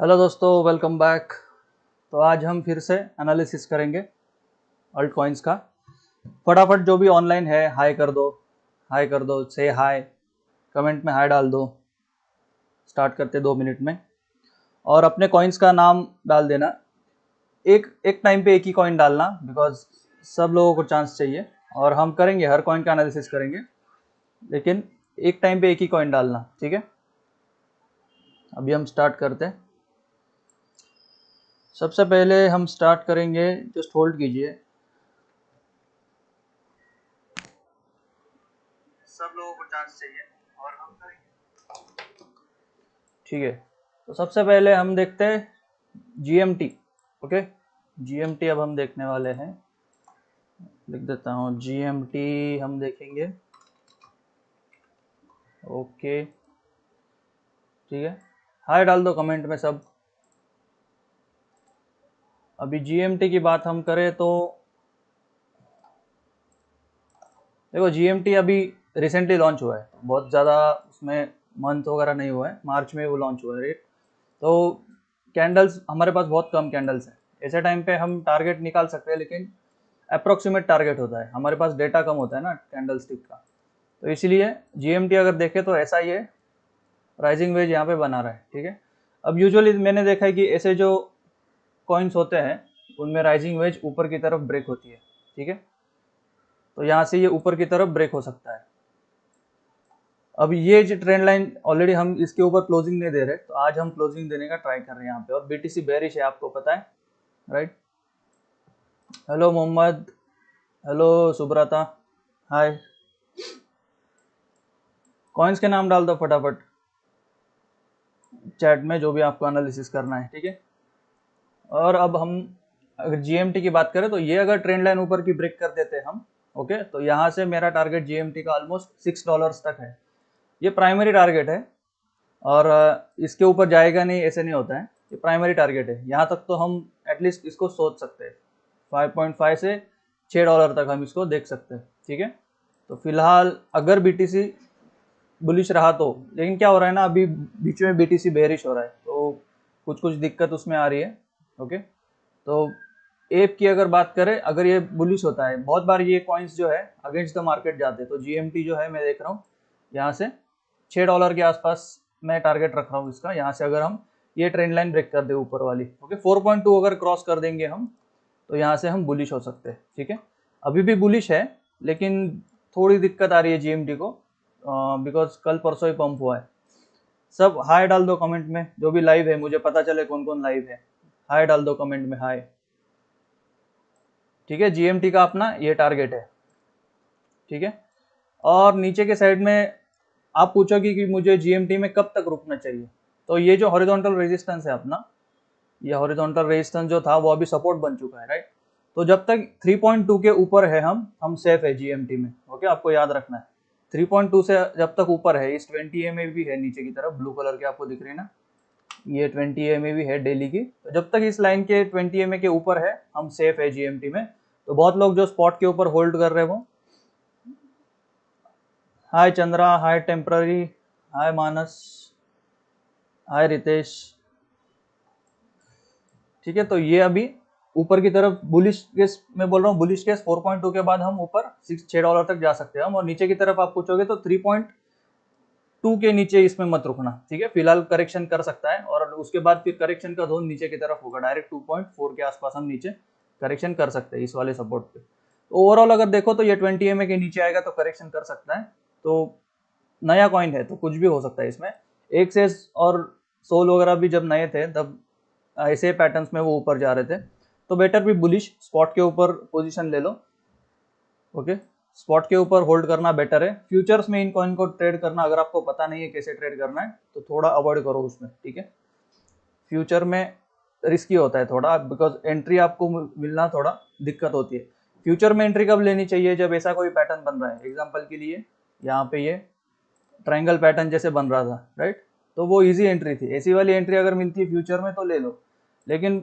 Hello दोस्तों welcome back तो आज हम फिर से एनालिसिस करेंगे अल्ट कॉइन्स का। फटाफट जो भी ऑनलाइन है हाई कर दो। हाई कर दो से हाई कमेंट में हाई डाल दो। स्टार्ट करते दो मिनट में। और अपने कॉइन्स का नाम डाल देना। एक एक टाइम पे एक ही कॉइन डालना बिकॉज़ सब लोगों को चांस चाहिए। और हम करेंगे, हर कॉइन का एनालिसिस करेंगे। लेकिन एक टाइम पे एक ही कॉइन डालना, ठीक है? अभी हम स्टार्ट करते हैं। सबसे पहले हम स्टार्ट करेंगे जस्ट होल्ड कीजिए। सब लोगों को चांस चाहिए और हम करेंगे। ठीक है। तो सबसे पहले हम देखते हैं जीएमटी ओके जीएमटी अब हम देखने वाले हैं। लिख देता हूँ जीएमटी हम देखेंगे। ओके ठीक है। हाय डाल दो कमेंट में सब। अभी जीएमटी की बात हम करें तो देखो जीएमटी अभी रिसेंटली लॉन्च हुआ है। बहुत ज़्यादा उसमें मंथ वगैरह नहीं हुआ है। मार्च में वो लॉन्च हुआ है रेट तो कैंडल्स हमारे पास बहुत कम कैंडल्स हैं। ऐसे टाइम पे हम टारगेट निकाल सकते हैं, लेकिन अप्रोक्सीमेट टारगेट होता है। हमारे पास डेटा कम होता है ना कैंडल स्टिक का। तो इसीलिए जीएमटी अगर देखें तो ऐसा ही है। राइजिंग वेज यहाँ पे बना रहा है, ठीक है? अब यूजुअली मैंने देखा है कि ऐसे जो कॉइन्स होते हैं, उनमें राइजिंग वेज ऊपर की तरफ़ ब्रेक होती है, ठीक है? तो यहाँ से ये ऊपर की तरफ़ ब्रेक हो सकता है। अब ये जो ट्रेंड लाइन ऑलरेडी हम इसके ऊपर क्लोजिंग नहीं दे रहे तो आज हम क्लोजिंग देने का ट्राई कर रहे हैं यहाँ पे, और बीटीसी बेरिश है, आपको पता है right hello Mohammad. Hello Subrata. Hi coins के नाम डाल दो फटाफट। चैट में जो भी आपको एनालिसिस करना है, ठीक है? और अब हम अगर जीएमटी की बात करें तो ये अगर ट्रेंड लाइन ऊपर की ब्रेक कर देते हैं हम ओके तो यहाँ से मेरा टारगेट जीएमटी का ऑलमोस्ट सिक्स डॉलर्स तक है। ये प्राइमरी टारगेट है और इसके ऊपर जाएगा नहीं, ऐसे नहीं होता है। ये प्राइमरी टारगेट है। यहाँ तक तो हम एटलीस्ट इसको सोच सकते हैं। 5.5 से 6 डॉलर तक हम इसको देख सकते हैं, ठीक है? तो फ़िलहाल अगर बीटीसी बुलिश रहा तो लेकिन क्या हो रहा है ना, अभी बीच में बीटीसी बेरिश हो रहा है तो कुछ कुछ दिक्कत उसमें आ रही है। ओके? तो एप की अगर बात करें, अगर ये बुलिश होता है, बहुत बार ये कॉइन्स जो है अगेंस्ट द मार्केट जाते तो जीएमटी जो है, मैं देख रहा हूँ, यहाँ से छः डॉलर के आसपास मैं टारगेट रख रहा हूँ इसका। यहाँ से अगर हम ये ट्रेंड लाइन ब्रेक कर दे ऊपर वाली, ओके? फोर पॉइंट टू अगर क्रॉस कर देंगे हम तो यहाँ से हम बुलिश हो सकते हैं, ठीक है? अभी भी बुलिश है, लेकिन थोड़ी दिक्कत आ रही है जीएमटी को बिकॉज़ कल परसों ही पंप हुआ है। सब हाई डाल दो कमेंट में, जो भी लाइव है, मुझे पता चले कौन कौन लाइव है। हाई डाल दो कमेंट में हाई ठीक है जीएमटी का अपना ये टारगेट है। ठीक है? और नीचे के साइड में आप पूछोगे कि मुझे जीएमटी में कब तक रुकना चाहिए? तो ये जो हॉरिजॉन्टल रेजिस्टेंस है अपना, ये हॉरिजॉन्टल रेजिस्टेंस जो था, वो अभी सपोर्ट बन चुका है राइट तो जब तक 3.2 के ऊपर है हम हम सेफ़ है जीएमटी में ओके आपको याद रखना है। 3.2 से जब तक ऊपर है, इस 20 एम भी है नीचे की तरफ़ ब्लू कलर के आपको दिख रही है ना? ये 20 एम भी है डेली की। तो जब तक इस लाइन के 20 एम के ऊपर है, हम सेफ़ है जीएमटी में। तो बहुत लोग जो स्पॉट के ऊपर होल्ड कर रहे हैं hi Chandra hi temporary hi Manas hi Ritesh ठीक है तो ये अभी ऊपर की तरफ़ बुलिश केस मैं बोल रहा हूँ बुलिश केस 4.2 के बाद हम ऊपर सिक्स छः डॉलर तक जा सकते हैं हम। और नीचे की तरफ़ आप पूछोगे तो 3.2 के नीचे इसमें मत रुकना, ठीक है? फ़िलहाल करेक्शन कर सकता है और उसके बाद फिर करेक्शन का जोन नीचे की तरफ़ होगा डायरेक्ट 2.4 के आसपास हम नीचे करेक्शन कर सकते हैं इस वाले सपोर्ट पे। तो ओवरऑल अगर देखो तो ये ट्वेंटी एम के नीचे आएगा तो करेक्शन कर सकता है। तो नया कॉइन है तो कुछ भी हो सकता है इसमें। एक से और सोल वगैरह भी जब नए थे, तब ऐसे पैटर्न्स में वो ऊपर जा रहे थे। तो बेटर भी बुलिश स्पॉट के ऊपर पोजिशन ले लो ओके स्पॉट के ऊपर होल्ड करना बेटर है। फ्यूचर्स में इन कॉइन को ट्रेड करना, अगर आपको पता नहीं है कैसे ट्रेड करना है तो थोड़ा अवॉइड करो उसमें, ठीक है? फ्यूचर में रिस्की होता है थोड़ा बिकॉज़ एंट्री आपको मिलना थोड़ा दिक्कत होती है। फ्यूचर में एंट्री कब लेनी चाहिए जब ऐसा कोई पैटर्न बन रहा है? एग्ज़ाम्पल के लिए, यहाँ पे ये ट्राइंगल पैटर्न जैसे बन रहा था राइट तो वो इजी एंट्री थी। ऐसी वाली एंट्री अगर मिलती है फ्यूचर में तो ले लो। लेकिन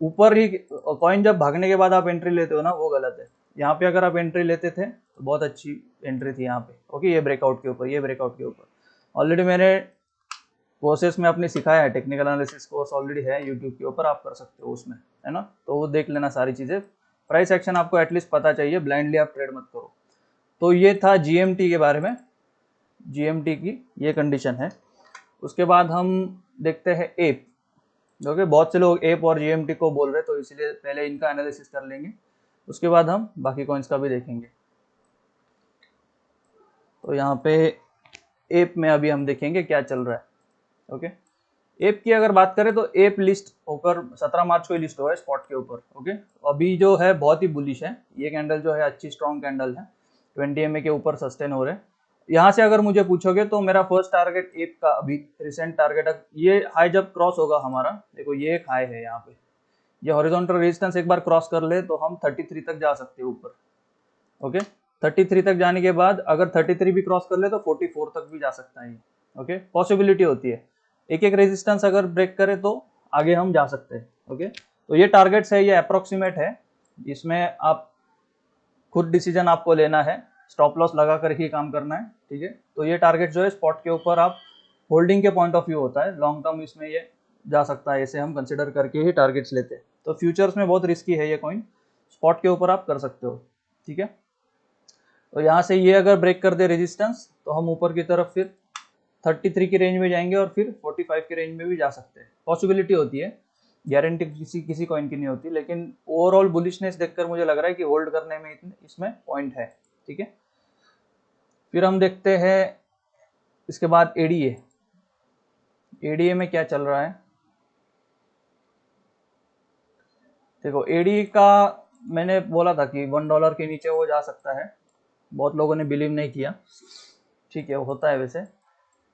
ऊपर ही कॉइन जब भागने के बाद आप एंट्री लेते हो ना, वो गलत है। यहाँ पे अगर आप एंट्री लेते थे तो बहुत अच्छी एंट्री थी यहाँ पे। ओके ये ब्रेकआउट के ऊपर, ये ब्रेकआउट के ऊपर। ऑलरेडी मैंने कोर्सेस में आपने सिखाया है टेक्निकल एनालिसिस कोर्स ऑलरेडी है यूट्यूब के ऊपर, आप कर सकते हो उसमें, है ना? तो वो देख लेना सारी चीज़ें। प्राइस एक्शन आपको एटलीस्ट पता चाहिए ब्लाइंडली आप ट्रेड मत करो। तो ये था जीएमटी के बारे में। जीएमटी की ये कंडीशन है। उसके बाद हम देखते हैं एप जो कि बहुत से लोग एप और जीएमटी को बोल रहे तो इसलिए पहले इनका एनालिसिस कर लेंगे। उसके बाद हम बाकी कॉइन्स का भी देखेंगे। तो यहाँ पे एप में अभी हम देखेंगे क्या चल रहा है। ओके एप की अगर बात करें तो एप लिस्ट होकर 17 मार्च को लिस्ट हुआ है स्पॉट के ऊपर। ओके अभी जो है बहुत ही बुलिश है। ये कैंडल जो है अच्छी स्ट्रॉन्ग कैंडल है। 20 एमए के ऊपर सस्टेन हो रहे हैं। यहाँ से अगर मुझे पूछोगे तो मेरा फ़र्स्ट टारगेट एप का अभी रिसेंट टारगेट ये हाई जब क्रॉस होगा हमारा, देखो ये एक हाई है यहाँ पे। ये हॉरिजॉन्टल रेजिस्टेंस एक बार क्रॉस कर ले तो हम 33 तक जा सकते हैं ऊपर। ओके 33 तक जाने के बाद अगर 33 भी क्रॉस कर ले तो 44 तक भी जा सकता है। ओके पॉसिबिलिटी होती है। एक एक रेजिस्टेंस अगर ब्रेक करे तो आगे हम जा सकते हैं। ओके तो ये टारगेट्स है, ये अप्रोक्सीमेट है। इसमें आप खुद डिसीज़न आपको लेना है। स्टॉप लॉस लगा कर ही काम करना है। ठीक है? तो ये टारगेट जो है स्पॉट के ऊपर आप होल्डिंग के पॉइंट ऑफ़ व्यू होता है। लॉन्ग टर्म इसमें ये जा सकता है। इसे हम कंसिडर करके ही टारगेट्स लेते हैं। तो फ्यूचर्स में बहुत रिस्की है ये कॉइन स्पॉट के ऊपर आप कर सकते हो, ठीक है? तो यहाँ से ये अगर ब्रेक कर दे रेजिस्टेंस तो हम ऊपर की तरफ़ फिर 33 की रेंज में जाएँगे और फिर 45 की रेंज में भी जा सकते हैं। पॉसिबिलिटी होती है गारंटी किसी किसी कॉइन की नहीं होती, लेकिन ओवरऑल बुलिशनेस देखकर मुझे लग रहा है कि होल्ड करने में इतने, इसमें पॉइंट है, ठीक है? फिर हम देखते हैं इसके बाद एडीए एडीए में क्या चल रहा है? देखो एडी का मैंने बोला था कि वन डॉलर के नीचे वो जा सकता है। बहुत लोगों ने बिलीव नहीं किया। ठीक है, होता है वैसे।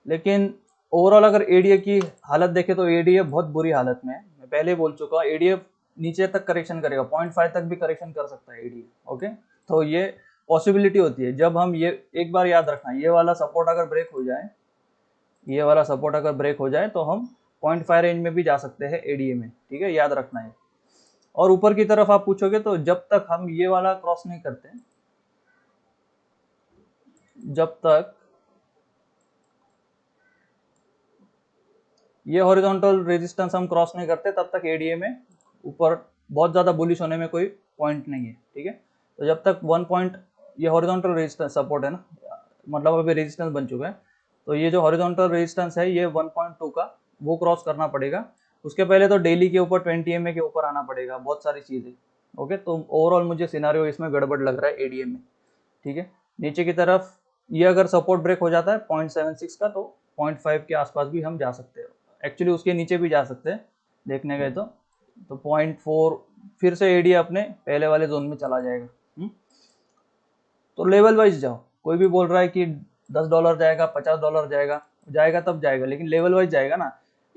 लेकिन ओवरऑल अगर एडीए की हालत देखे तो एडीए बहुत बुरी हालत में है। मैं पहले बोल चुका हूँ एडीए नीचे तक करेक्शन करेगा। पॉइंट फाइव तक भी करेक्शन कर सकता है एडीए ओके तो ये पॉसिबिलिटी होती है। जब हम ये एक बार याद रखना, ये वाला सपोर्ट अगर ब्रेक हो जाए, ये वाला सपोर्ट अगर ब्रेक हो जाए तो हम पॉइंट फाइव रेंज में भी जा सकते हैं एडीए में। ठीक है, याद रखना है और ऊपर की तरफ़ आप पूछोगे तो जब तक हम ये वाला क्रॉस नहीं करते, जब तक ये हॉरिजॉन्टल रेजिस्टेंस हम क्रॉस नहीं करते, तब तक एडीए में ऊपर बहुत ज़्यादा बुलिश होने में कोई पॉइंट नहीं है, ठीक है? तो जब तक वन पॉइंट ये हॉरिजॉन्टल रेजिस्टेंस सपोर्ट है ना मतलब अभी रेजिस्टेंस बन चुका है तो ये जो हॉरिजॉन्टल रेजिस्टेंस है, ये 1.2 का, वो क्रॉस करना पड़ेगा। उसके पहले तो डेली के ऊपर 20 एम के ऊपर आना पड़ेगा, बहुत सारी चीज़ें ओके तो ओवरऑल मुझे सिनारियो इसमें गड़बड़ लग रहा है एडीए में, ठीक है नीचे की तरफ़ ये अगर सपोर्ट ब्रेक हो जाता है पॉइंट का तो पॉइंट के आसपास भी हम जा सकते हैं एक्चुअली उसके नीचे भी जा सकते हैं, देखने गए तो तो पॉइंट फोर फिर से एडीए अपने पहले वाले जोन में चला जाएगा हुँ? हम्म? तो लेवल वाइज जाओ, कोई भी बोल रहा है कि दस डॉलर जाएगा, पचास डॉलर जाएगा जाएगा तब जाएगा, लेकिन लेवल वाइज जाएगा ना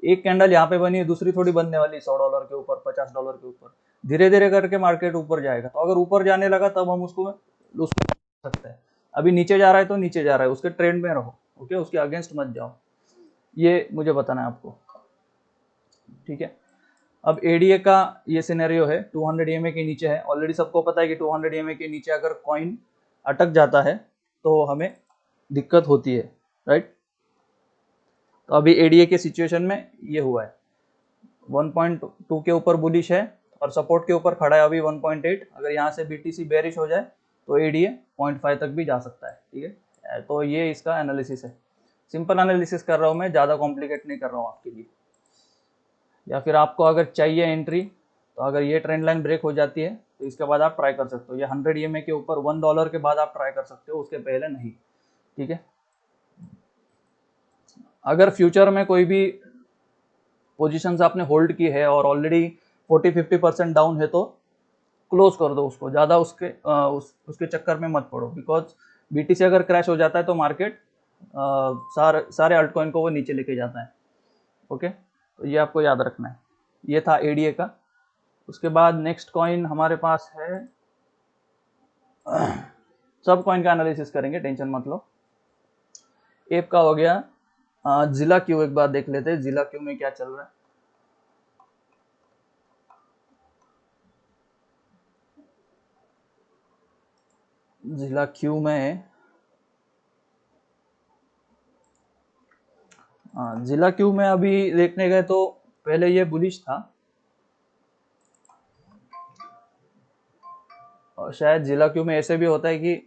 एक कैंडल यहाँ पे बनी है, दूसरी थोड़ी बनने वाली सौ डॉलर के ऊपर, पचास डॉलर के ऊपर। धीरे धीरे करके मार्केट ऊपर जाएगा। तो अगर ऊपर जाने लगा, तब हम उसको उसको सकते हैं। अभी नीचे जा रहा है तो नीचे जा रहा है, उसके ट्रेंड में रहो ओके उसके अगेंस्ट मत जाओ। ये मुझे बताना है आपको। ठीक है? अब एडीए का ये सिनेरियो है 200 हंड्रेड के नीचे है। ऑलरेडी सबको पता है कि 200 हंड्रेड के नीचे अगर कॉइन अटक जाता है तो हमें दिक्कत होती है राइट तो अभी एडीए के सिचुएशन में ये हुआ है। 1.2 के ऊपर बुलिश है और सपोर्ट के ऊपर खड़ा है अभी 1.8 अगर यहाँ से बीटीसी बेरिश हो जाए तो एडीए 0.5 तक भी जा सकता है, ठीक है? तो ये इसका एनालिसिस है। सिंपल एनालिसिस कर रहा हूँ मैं, ज़्यादा कॉम्प्लिकेट नहीं कर रहा हूँ आपके लिए। या फिर आपको अगर चाहिए एंट्री तो अगर ये ट्रेंड लाइन ब्रेक हो जाती है तो इसके बाद आप ट्राई कर सकते हो। ये हंड्रेड ई के ऊपर वन डॉलर के बाद आप ट्राई कर सकते हो, उसके पहले नहीं, ठीक है? अगर फ्यूचर में कोई भी पोजीशंस आपने होल्ड की है और ऑलरेडी 40-50 परसेंट डाउन है तो क्लोज कर दो उसको। ज़्यादा उसके आ, उस, उसके चक्कर में मत पड़ो। बिकॉज़ बीटीसी अगर क्रैश हो जाता है तो मार्केट सारे सारे अल्टकॉइन को वो नीचे लेके जाता है। ओके तो ये आपको याद रखना है। ये था एडीए का। उसके बाद नेक्स्ट कॉइन हमारे पास है। सब कॉइन का एनालिसिस करेंगे टेंशन मत लो। एप का हो गया। जिला क्यू एक बार देख लेते हैं, जिला क्यू में क्या चल रहा है? जिला क्यू में हाँ? जिला क्यू में अभी देखने गए तो पहले ये बुलिश था। और शायद जिला क्यू में ऐसे भी होता है कि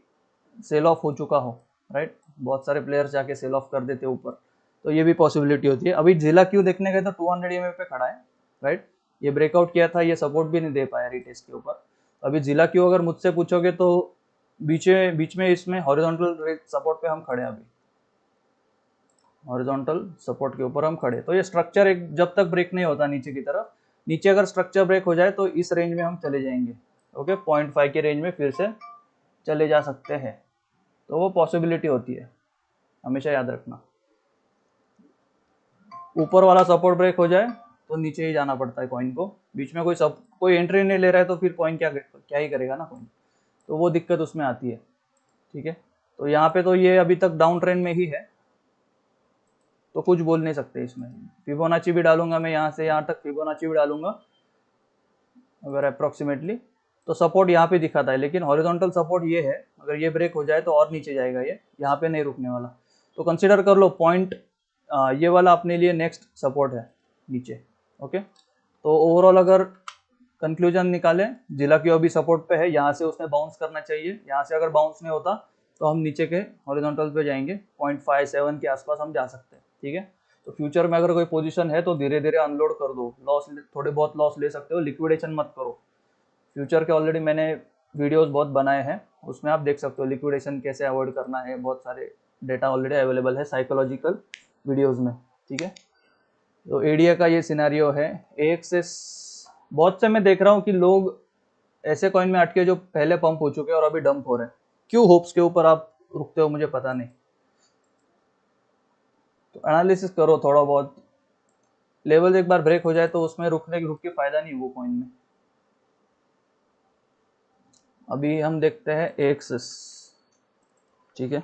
सेल ऑफ़ हो चुका हो राइट बहुत सारे प्लेयर्स जाके सेल ऑफ़ कर देते ऊपर। तो ये भी पॉसिबिलिटी होती है। अभी जिला क्यू देखने गए तो 200 हंड्रेड पे खड़ा है राइट ये ब्रेकआउट किया था, ये सपोर्ट भी नहीं दे पाया रिटेस्ट के ऊपर। अभी जिला क्यू अगर मुझसे पूछोगे तो बीच में बीच में इसमें हॉरिजॉन्टल सपोर्ट पे हम खड़े हैं अभी। हॉरिजॉन्टल सपोर्ट के ऊपर हम खड़े तो ये स्ट्रक्चर एक, जब तक ब्रेक नहीं होता नीचे की तरफ़, नीचे अगर स्ट्रक्चर ब्रेक हो जाए तो इस रेंज में हम चले जाएँगे। ओके पॉइंट फाइव के रेंज में फिर से चले जा सकते हैं। तो वो पॉसिबिलिटी होती है। हमेशा याद रखना। ऊपर वाला सपोर्ट ब्रेक हो जाए तो नीचे ही जाना पड़ता है कॉइन को। बीच में कोई सब कोई एंट्री नहीं ले रहा है तो फिर कॉइन क्या क्या ही करेगा ना कॉइन तो वो दिक्कत उसमें आती है, ठीक है? तो यहाँ पे तो ये अभी तक डाउन ट्रेंड में ही है तो कुछ बोल नहीं सकते इसमें। फिबोनाची भी डालूँगा मैं यहाँ से, यहाँ तक फिबोनाची भी डालूँगा, अगर अप्रोक्सीमेटली तो सपोर्ट यहाँ पे दिखाता है, लेकिन हॉरिजॉन्टल सपोर्ट ये है, अगर ये ब्रेक हो जाए तो और नीचे जाएगा ये, यहाँ पे नहीं रुकने वाला। तो कंसिडर कर लो पॉइंट ये वाला अपने लिए नेक्स्ट सपोर्ट है, नीचे ओके तो ओवरऑल अगर कंक्लूजन निकालें, जिला की अभी सपोर्ट पे है, यहाँ से उसने बाउंस करना चाहिए। यहाँ से अगर बाउंस नहीं होता तो हम नीचे के हॉरिजॉन्टल पे जाएँगे पॉइंट फाइव सेवन के आसपास हम जा सकते हैं, ठीक है? तो फ्यूचर में अगर कोई पोजीशन है तो धीरे धीरे अनलोड कर दो। लॉस थोड़े बहुत लॉस ले सकते हो लिक्विडेशन मत करो। फ्यूचर के ऑलरेडी मैंने वीडियोस बहुत बनाए हैं, उसमें आप देख सकते हो लिक्विडेशन कैसे अवॉइड करना है, बहुत सारे डेटा ऑलरेडी अवेलेबल है साइकोलॉजिकल वीडियोस में, ठीक है? तो एडिया का ये सिनारियो है। एक से बहुत से मैं देख रहा हूँ कि लोग ऐसे कॉइन में अटके जो पहले पंप हो चुके हैं और अभी डंप हो रहे हैं। क्यों होप्स के ऊपर आप रुकते हो, मुझे पता नहीं। तो एनालिसिस करो थोड़ा बहुत। लेवल एक बार ब्रेक हो जाए तो उसमें रुकने रुक के फ़ायदा नहीं वो कॉइन में। अभी हम देखते हैं एक्सिस ठीक है?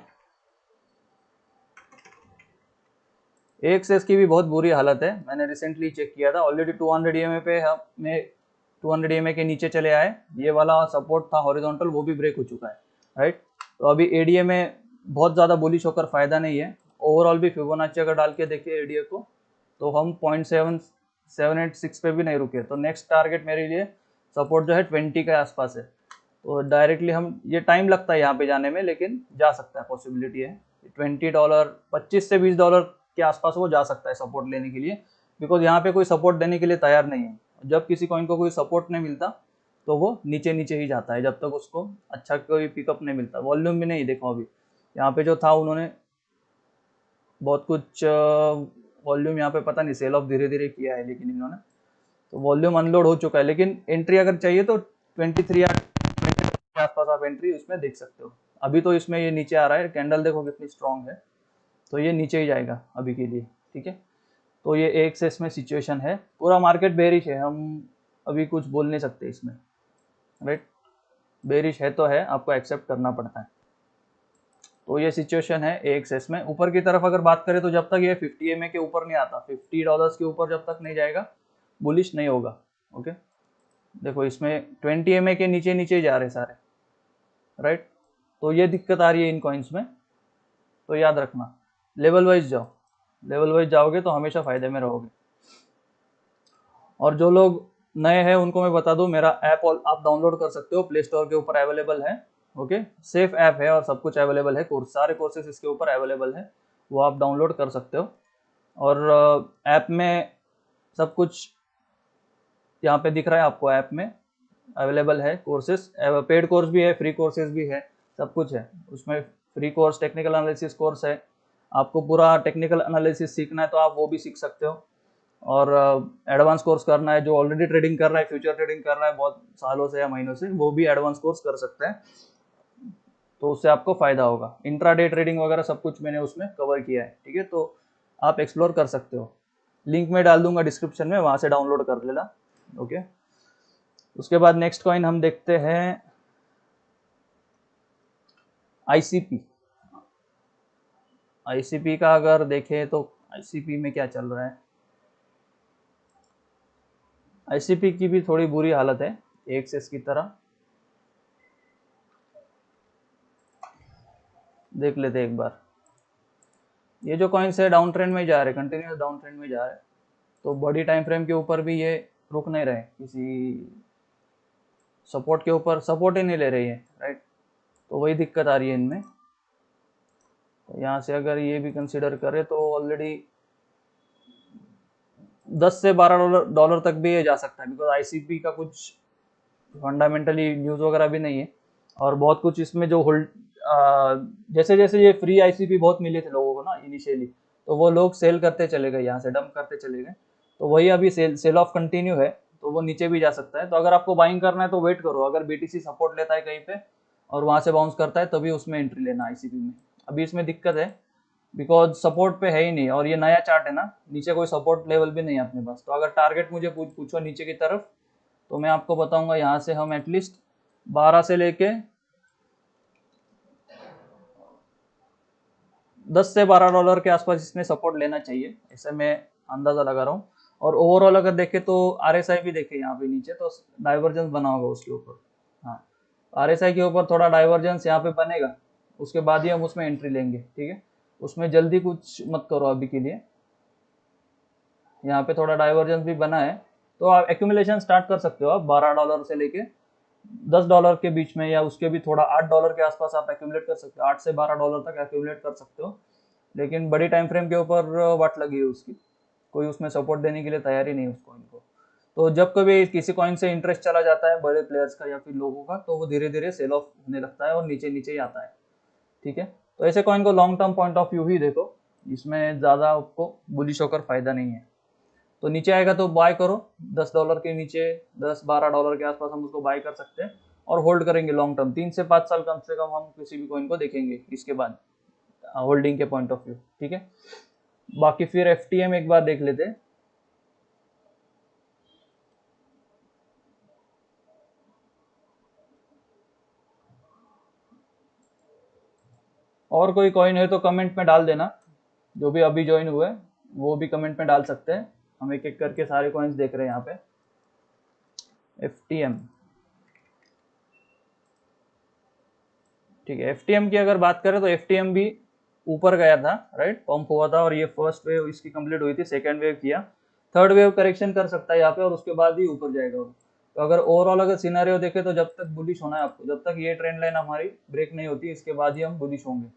एक्सेस की भी बहुत बुरी हालत है। मैंने रिसेंटली चेक किया था। ऑलरेडी 200 हंड्रेड ई पे हमें 200 हंड्रेड के नीचे चले आए। ये वाला सपोर्ट था हॉरिजॉन्टल वो भी ब्रेक हो चुका है। राइट तो अभी एडीए में बहुत ज़्यादा बुलिश होकर फ़ायदा नहीं है। ओवरऑल भी फिबोनाची अगर डाल के देखिए एडीए को तो हम point seven seven eight six पे भी नहीं रुके। तो नेक्स्ट टारगेट मेरे लिए सपोर्ट जो है ट्वेंटी के आसपास है। तो डायरेक्टली हम, ये टाइम लगता है यहाँ पे जाने में, लेकिन जा सकता है पॉसिबिलिटी है। ट्वेंटी डॉलर पच्चीस से बीस डॉलर के आसपास वो जा सकता है सपोर्ट लेने के लिए बिकॉज़ यहाँ पे कोई सपोर्ट देने के लिए तैयार नहीं है। जब किसी कॉइन को कोई सपोर्ट नहीं मिलता तो वो नीचे नीचे ही जाता है, जब तक उसको अच्छा कोई पिकअप नहीं मिलता। वॉल्यूम भी नहीं देखो अभी। यहाँ पे जो था, उन्होंने बहुत कुछ वॉल्यूम यहाँ पे पता नहीं सेल ऑफ़ धीरे धीरे किया है, लेकिन इन्होंने। तो वॉल्यूम अनलोड हो चुका है, लेकिन एंट्री अगर चाहिए तो ट्वेंटी थ्री के आसपास आप एंट्री उसमें देख सकते हो। अभी तो इसमें ये नीचे आ रहा है कैंडल देखो कितनी स्ट्रांग है। तो ये नीचे ही जाएगा अभी के लिए, ठीक है? तो ये एक से इसमें सिचुएशन है। पूरा मार्केट बेरिश है, हम अभी कुछ बोल नहीं सकते इसमें राइट बेरिश है तो है, आपको एक्सेप्ट करना पड़ता है। तो ये सिचुएशन है एक सेस में ऊपर की तरफ़ अगर बात करें तो जब तक ये 50 एम के ऊपर नहीं आता 50 डॉलर्स के ऊपर जब तक नहीं जाएगा बुलिश नहीं होगा ओके देखो इसमें 20 एम के नीचे नीचे जा रहे सारे राइट तो ये दिक्कत आ रही है इन कॉइन्स में तो याद रखना। लेवल वाइज जाओ। लेवल वाइज जाओगे तो हमेशा फ़ायदे में रहोगे। और जो लोग नए हैं, उनको मैं बता दूँ, मेरा ऐप आप डाउनलोड कर सकते हो, प्ले स्टोर के ऊपर अवेलेबल है, ओके? सेफ़ ऐप है और सब कुछ अवेलेबल है, कोर्स, सारे कोर्सेज इसके ऊपर अवेलेबल है, वो आप डाउनलोड कर सकते हो। और ऐप में सब कुछ यहाँ पे दिख रहा है आपको ऐप में, अवेलेबल है कोर्सेज पेड कोर्स भी है, फ्री कोर्सेज भी है, सब कुछ है। उसमें free course, technical analysis course है आपको पूरा टेक्निकल एनालिसिस सीखना है तो आप वो भी सीख सकते हो। और एडवांस कोर्स करना है, जो ऑलरेडी ट्रेडिंग कर रहा है फ्यूचर ट्रेडिंग कर रहा है, बहुत सालों से या महीनों से, वो भी एडवांस कोर्स कर सकते हैं। तो उससे आपको फ़ायदा होगा। इंट्रा डे ट्रेडिंग वगैरह सब कुछ मैंने उसमें कवर किया है, ठीक है? तो आप एक्सप्लोर कर सकते हो। लिंक में डाल दूँगा डिस्क्रिप्शन में, वहाँ से डाउनलोड कर लेना ओके उसके बाद नेक्स्ट कॉइन हम देखते हैं आईसीपी आईसीपी का अगर देखें तो आईसीपी में क्या चल रहा है? आईसीपी की भी थोड़ी बुरी हालत है, एक से इसकी तरह। देख लेते एक बार। ये जो कॉइन्स है डाउन ट्रेंड में जा रहे कंटिन्यूस डाउन ट्रेंड में जा रहे तो बड़ी टाइम फ्रेम के ऊपर भी ये रुक नहीं रहे किसी सपोर्ट के ऊपर सपोर्ट ही नहीं ले रही है राइट तो वही दिक्कत आ रही है इनमें। यहाँ से अगर ये भी कंसिडर करें तो ऑलरेडी 10 से 12 डॉलर डॉलर तक भी ये जा सकता है बिकॉज़ आईसीपी का कुछ फंडामेंटली न्यूज़ वगैरह भी नहीं है। और बहुत कुछ इसमें जो होल्ड जैसे जैसे ये फ्री आईसीपी बहुत मिले थे लोगों को ना इनिशियली तो वो लोग सेल करते चले गए, यहाँ से डंप करते चले गए। तो वही अभी सेल सेल ऑफ़ कंटिन्यू है तो वो नीचे भी जा सकता है। तो अगर आपको बाइंग करना है तो वेट करो, अगर बीटीसी सपोर्ट लेता है कहीं पे और वहाँ से बाउंस करता है, तभी उसमें एंट्री लेना आईसीपी में। अभी इसमें दिक्कत है बिकॉज़ सपोर्ट पे है ही नहीं, और ये नया चार्ट है ना, नीचे कोई सपोर्ट लेवल भी नहीं है अपने पास। तो अगर टारगेट मुझे पूछ, पूछो नीचे की तरफ़ तो मैं आपको बताऊँगा यहाँ से हम एटलीस्ट बारह से लेके दस से बारह डॉलर के आसपास इसमें सपोर्ट लेना चाहिए, ऐसे मैं अंदाज़ा लगा रहा हूँ। और ओवरऑल अगर देखें तो आर एस आई भी देखे यहाँ पे नीचे तो डाइवर्जेंस बना होगा उसके ऊपर। हाँ आर के ऊपर थोड़ा डाइवर्जेंस यहाँ पे बनेगा। उसके बाद ही हम उसमें एंट्री लेंगे, ठीक है? उसमें जल्दी कुछ मत करो अभी के लिए। यहाँ पे थोड़ा डाइवर्जेंस भी बना है। तो आप एक्यूमुलेशन स्टार्ट कर सकते हो आप, बारह डॉलर से लेके दस डॉलर के बीच में, या उसके भी थोड़ा आठ डॉलर के आसपास आप एक्यूमुलेट कर सकते हो। आठ से बारह डॉलर तक एक्यूमुलेट कर सकते हो। लेकिन बड़ी टाइम फ्रेम के ऊपर वाट लगी है उसकी? कोई उसमें सपोर्ट देने के लिए तैयार नहीं उस कॉइन को। तो जब कभी किसी कॉइन से इंटरेस्ट चला जाता है, बड़े प्लेयर्स का या फिर लोगों का तो वो धीरे धीरे सेल ऑफ़ होने लगता है और नीचे नीचे ही आता है। ठीक है? तो ऐसे कॉइन को long term point of view ही देखो, इसमें ज़्यादा आपको बुलिश होकर फ़ायदा नहीं है। तो नीचे आएगा तो बाय करो, दस डॉलर के नीचे, दस बारह डॉलर के आसपास हम उसको बाय कर सकते हैं और होल्ड करेंगे लॉन्ग टर्म तीन से पाँच साल कम से कम हम किसी भी कॉइन को देखेंगे इसके बाद होल्डिंग के पॉइंट ऑफ़ व्यू ठीक है? बाकी फिर एफटीएम एक बार देख लेते हैं। और कोई कॉइन है तो कमेंट में डाल देना। जो भी अभी ज्वाइन हुए, वो भी कमेंट में डाल सकते हैं। हम एक एक करके सारे कॉइन्स देख रहे हैं यहाँ पे। एफ़ टी एम ठीक है एफ़ टी एम की अगर बात करें तो एफ़ टी एम भी ऊपर गया था राइट पंप हुआ था और ये फ़र्स्ट वेव इसकी कंप्लीट हुई थी सेकेंड वेव किया। थर्ड वेव करेक्शन कर सकता है यहाँ पे और उसके बाद ही ऊपर जाएगा तो अगर ओवरऑल अगर सिनारियो देखे तो जब तक बुलिश होना है आपको, जब तक ये ट्रेंड लाइन हमारी ब्रेक नहीं होती, इसके बाद ही हम बुलिश होंगे।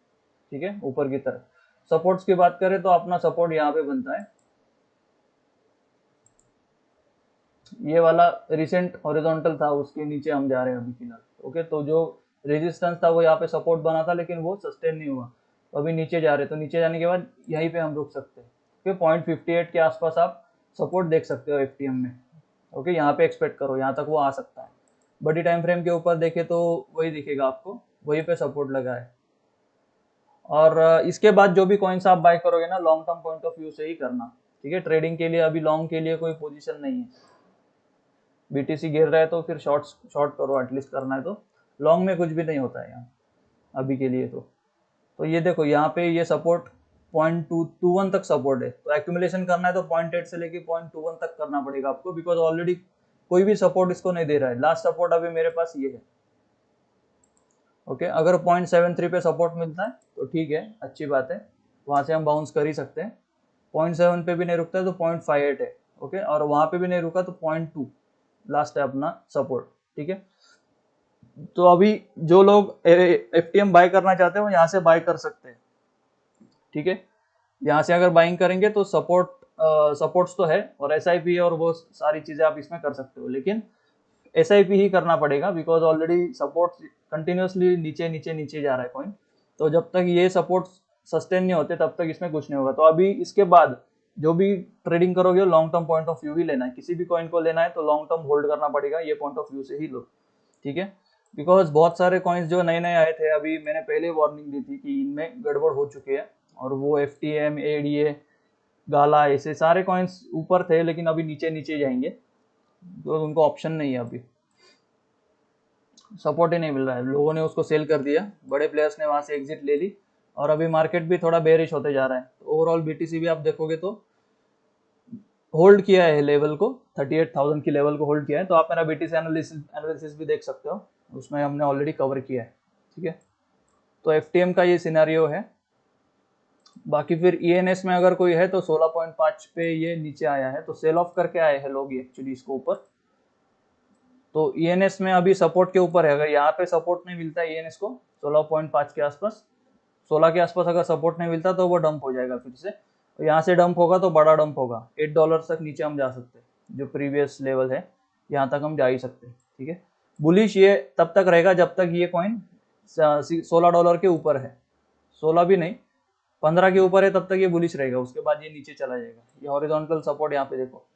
ठीक है, ऊपर की तरफ़। सपोर्ट्स की बात करें तो अपना सपोर्ट यहाँ पे बनता है। ये वाला रिसेंट हॉरिजॉन्टल था, उसके नीचे हम जा रहे हैं अभी फ़िलहाल। ओके तो जो रेजिस्टेंस था वो यहाँ पे सपोर्ट बना था, लेकिन वो सस्टेन नहीं हुआ। तो अभी नीचे जा रहे तो नीचे जाने के बाद यहीं पे हम रुक सकते हैं। ओके पॉइंट फिफ्टी एट के आसपास आप सपोर्ट देख सकते हो एफ़ में। ओके यहाँ पे एक्सपेक्ट करो, यहाँ तक वो आ सकता है। बड़ी टाइम फ्रेम के ऊपर देखे तो वही दिखेगा आपको, वहीं पे सपोर्ट लगा है। और इसके बाद जो भी कॉइन्स आप बाय करोगे ना long term point of view से ही करना, ठीक है? ट्रेडिंग के लिए, अभी लॉन्ग के लिए कोई पोजीशन नहीं है। बीटीसी गिर रहा है तो फिर शॉर्ट शॉर्ट करो एटलीस्ट करना है तो। लॉन्ग में कुछ भी नहीं होता है यहाँ, अभी के लिए तो। तो ये देखो, यहाँ पे ये support point two two one तक सपोर्ट है। तो एक्यूमुलेशन करना है तो पॉइंट एट से लेके पॉइंट टू वन तक करना पड़ेगा आपको बिकॉज़ ऑलरेडी कोई भी सपोर्ट इसको नहीं दे रहा है। लास्ट सपोर्ट अभी मेरे पास ये है। ओके? अगर पॉइंट सेवन थ्री पे सपोर्ट मिलता है तो ठीक है, अच्छी बात है। वहाँ से हम बाउंस कर ही सकते हैं। पॉइंट सेवन पे भी नहीं रुकता है तो पॉइंट फाइव एट है, ओके? और वहाँ पे भी नहीं रुका तो पॉइंट टू लास्ट है अपना सपोर्ट ठीक है? तो अभी जो लोग एफ़ टी एम बाय करना चाहते हैं, वो यहाँ से बाय कर सकते हैं, ठीक है? यहाँ से अगर बाइंग करेंगे तो सपोर्ट सपोर्ट्स तो है, और एस आई पी और वो सारी चीज़ें आप इसमें कर सकते हो, लेकिन पी ही करना पड़ेगा बिकॉज़ ऑलरेडी सपोर्ट कंटिन्यूसली नीचे नीचे नीचे जा रहा है कॉइन तो जब तक ये सपोर्ट सस्टेन नहीं होते, तब तक इसमें कुछ नहीं होगा। तो अभी इसके बाद जो भी ट्रेडिंग करोगे long term point of view ही लेना है। किसी भी कॉइन को लेना है तो लॉन्ग टर्म होल्ड करना पड़ेगा, ये पॉइंट ऑफ़ व्यू से ही लो। ठीक है? बिकॉज़ बहुत सारे कॉइन्स जो नए नए आए थे, अभी मैंने पहले वार्निंग दी थी कि इनमें गड़बड़ हो चुकी है। और वो F T M A D A gala ऐसे सारे कॉइन्स ऊपर थे, लेकिन अभी नीचे नीचे जाएँगे। तो उनको ऑप्शन नहीं है अभी। सपोर्ट ही नहीं मिल रहा है। लोगों ने उसको सेल कर दिया। बड़े प्लेयर्स ने वहाँ से एग्जिट ले ली। और अभी मार्केट भी थोड़ा बेरिश होते जा रहा है। तो ओवरऑल बीटीसी भी आप देखोगे तो होल्ड किया है लेवल को। 38,000 की लेवल को होल्ड किया है। तो आप मेरा बीटीसी एनालिसिस एनालिसिस भी देख सकते हो। उसमें हमने ऑलरेडी कवर किया है। ठीक है? तो FTM का ये सिनेरियो है। बाकी फिर ई e में अगर कोई है तो 16.5 पे ये नीचे आया है तो सेल ऑफ़ करके आए हैं लोग एक्चुअली इसको ऊपर। तो ई e में अभी सपोर्ट के ऊपर है, अगर यहाँ पे सपोर्ट नहीं मिलता ई को 16.5 के आसपास 16 के आसपास अगर सपोर्ट नहीं मिलता तो वो डंप हो जाएगा फिर से। यहाँ से डंप होगा तो बड़ा डंप होगा एट डॉलर तक नीचे हम जा सकते हैं, जो प्रीवियस लेवल है, यहाँ तक हम जा ही सकते हैं, ठीक है? बुलिश ये तब तक रहेगा जब तक ये कॉइन सोलह डॉलर के ऊपर है, सोलह भी नहीं पंद्रह के ऊपर है, तब तक ये बुलिश रहेगा, उसके बाद ये नीचे चला जाएगा। ये हॉरिजॉन्टल सपोर्ट यहाँ पे देखो,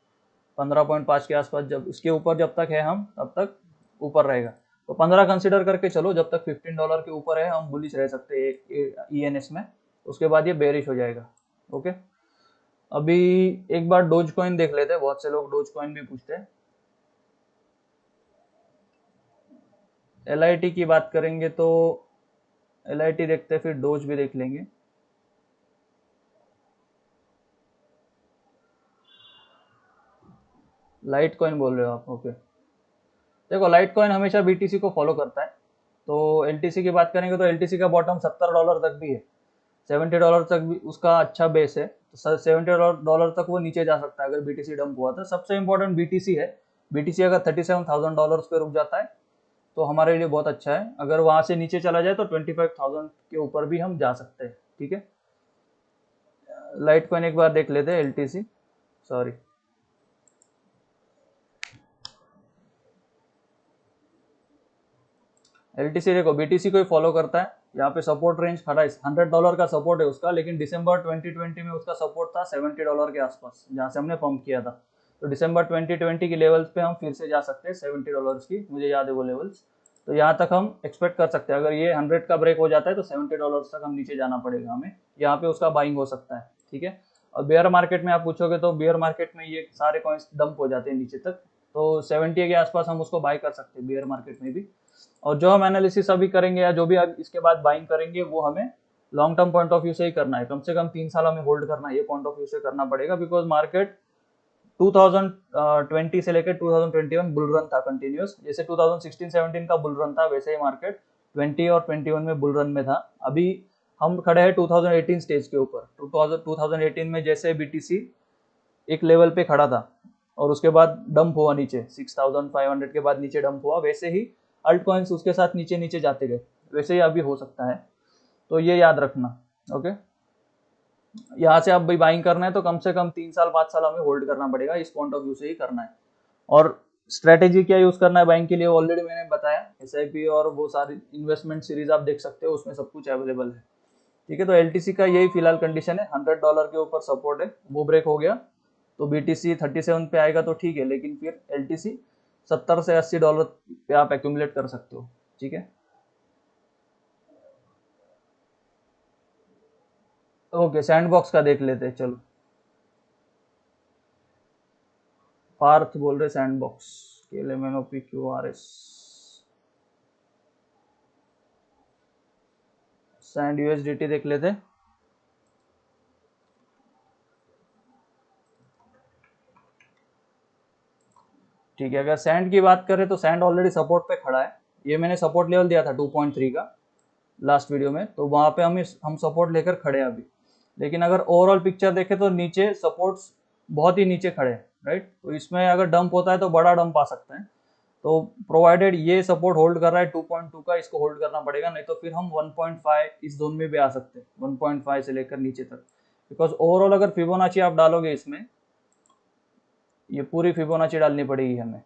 पंद्रह पॉइंट पाँच के आसपास, जब उसके ऊपर जब तक है हम, तब तक ऊपर रहेगा। तो पंद्रह कंसिडर करके चलो, जब तक फिफ्टीन डॉलर के ऊपर है, हम बुलिश रह सकते ई एन एस में। उसके बाद ये बेरिश हो जाएगा ओके अभी एक बार डोज कॉइन देख लेते हैं, बहुत से लोग डोज कॉइन भी पूछते हैं। एल की बात करेंगे तो एलआईटी देखते हैं, फिर डोज भी देख लेंगे। लाइट कॉइन बोल रहे हो आप, ओके। देखो, लाइट कॉइन हमेशा बीटीसी को फॉलो करता है। तो एलटीसी की बात करेंगे तो एलटीसी का बॉटम सत्तर डॉलर तक भी है। सेवेंटी डॉलर तक भी उसका अच्छा बेस है। तो सेवेंटी डॉलर तक वो नीचे जा सकता है, अगर बीटीसी डंप हुआ था सबसे इंपॉर्टेंट बीटीसी है। बीटीसी अगर थर्टी सेवन थाउज़ेंड डॉलर पे रुक जाता है तो हमारे लिए बहुत अच्छा है। अगर वहाँ से नीचे चला जाए तो ट्वेंटी फाइव थाउज़ेंड के ऊपर भी हम जा सकते हैं, ठीक है? लाइट कॉइन एक बार देख लेते हैं LTC सॉरी एल टी देखो बीटीसी को ही फॉलो करता है। यहाँ पे सपोर्ट रेंज खड़ा है। हंड्रेड डॉलर का सपोर्ट है उसका, लेकिन दिसंबर 2020 में उसका सपोर्ट था 70 डॉलर के आसपास, जहाँ से हमने पंप किया था। तो दिसंबर 2020 की लेवल्स पे हम फिर से जा सकते हैं 70 डॉलर्स की। मुझे याद है वो लेवल्स तो यहाँ तक हम एक्सपेक्ट कर सकते हैं। अगर ये हंड्रेड का ब्रेक हो जाता है तो सेवेंटी डॉलर तक हम नीचे जाना पड़ेगा हमें। यहाँ पे उसका बाइंग हो सकता है, ठीक है? और बेयर मार्केट में आप पूछोगे तो बेयर मार्केट में ये सारे कॉइन्स डंप हो जाते हैं नीचे तक। तो सेवेंटी के आसपास हम उसको बाई कर सकते हैं बेयर मार्केट में भी। और जो हम एनालिसिस अभी करेंगे या जो भी इसके बाद बाइंग करेंगे, वो हमें long term point of view से ही करना है। कम से कम तीन साल हमें होल्ड करना है ये पॉइंट ऑफ़ व्यू से करना पड़ेगा बिकॉज़ मार्केट 2020 से लेकर 2021 बुल रन था कंटिन्यूस जैसे 2016-17 का बुल रन था, वैसे ही मार्केट 20 और 21 में बुल रन में था। अभी हम खड़े हैं 2018 स्टेज के ऊपर। 2018 में जैसे बीटीसी एक लेवल पे खड़ा था और उसके बाद डंप हुआ नीचे। 6500 के बाद नीचे डंप हुआ, वैसे ही अल्ट कॉइन्स उसके साथ नीचे नीचे जाते गए। वैसे ही अभी हो सकता है। तो ये याद रखना ओके यहाँ से आप भाई बाइंग करना है तो कम से कम तीन साल, पाँच साल हमें होल्ड करना पड़ेगा, इस पॉइंट ऑफ़ व्यू से ही करना है। और स्ट्रेटेजी क्या यूज़ करना है बाइंग के लिए ऑलरेडी मैंने बताया एसआईपी और वो सारी इन्वेस्टमेंट सीरीज़ आप देख सकते हो, उसमें सब कुछ अवेलेबल है। ठीक है तो एल का यही फ़िलहाल कंडीशन है हंड्रेड डॉलर के ऊपर सपोर्ट है, वो ब्रेक हो गया। तो B T C thirty seven पे आएगा तो ठीक है, लेकिन फिर एल सत्तर से अस्सी डॉलर पे आप एक्यूमुलेट कर सकते हो, ठीक है? ओके सैंडबॉक्स का देख लेते हैं, चलो। पार्थ बोल रहे सैंडबॉक्स के Q R S sand USDT देख लेते ठीक है, अगर सैंड की बात करें तो सैंड ऑलरेडी सपोर्ट पे खड़ा है। ये मैंने सपोर्ट लेवल दिया था 2.3 का लास्ट वीडियो में तो वहाँ पे हम हम सपोर्ट लेकर खड़े हैं अभी। लेकिन अगर ओवरऑल पिक्चर देखें तो नीचे सपोर्ट्स बहुत ही नीचे खड़े हैं राइट तो इसमें अगर डंप होता है तो बड़ा डंप आ सकता है। तो प्रोवाइडेड ये सपोर्ट होल्ड कर रहा है 2.2 का, इसको होल्ड करना पड़ेगा, नहीं तो फिर हम 1.5 इस जोन में भी आ सकते हैं 1.5 से लेकर नीचे तक। बिकॉज़ ओवरऑल अगर फिबोनाची आप डालोगे इसमें ये पूरी फिबोनाची डालनी पड़ेगी हमें।